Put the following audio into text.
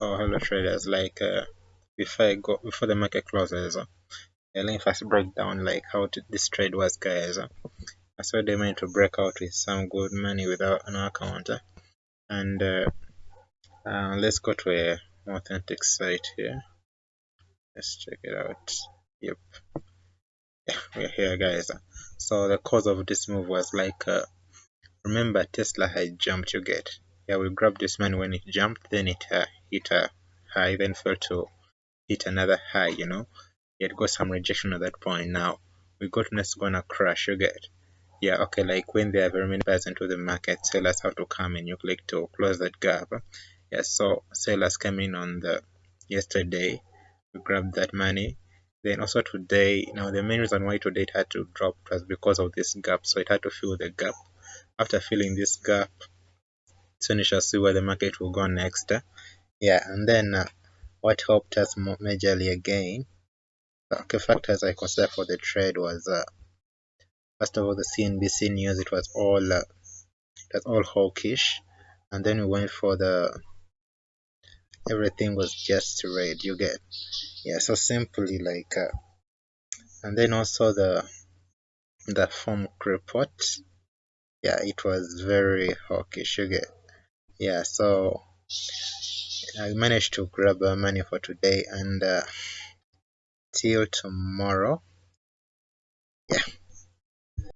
Oh, hello traders. Like uh, before I go before the market closes, uh, let me first break down like how to, this trade was, guys. Uh, I saw they managed to break out with some good money without an account, uh, and uh, uh, let's go to a authentic site here. Let's check it out. Yep, yeah, we're here, guys. So the cause of this move was like, uh, remember Tesla had jumped. You get yeah, we grabbed this money when it jumped, then it uh, hit a high, then fell to hit another high, you know. It got some rejection at that point. Now we got next gonna crash, you get. Yeah, okay, like when there are very many buyers into the market, sellers have to come and you click to close that gap. Yeah, so sellers came in on the yesterday, we grabbed that money. Then also today, now the main reason why today it had to drop was because of this gap, so it had to fill the gap. After filling this gap, soon you shall see where the market will go next. Yeah, and then uh, what helped us majorly again, okay, factors I consider for the trade was uh, first of all the CNBC news. It was all uh, all hawkish, and then we went for the everything was just red. You get yeah. So simply like, uh, and then also the the form report. Yeah, it was very hawkish. You get yeah so I managed to grab uh, money for today and uh, till tomorrow. Yeah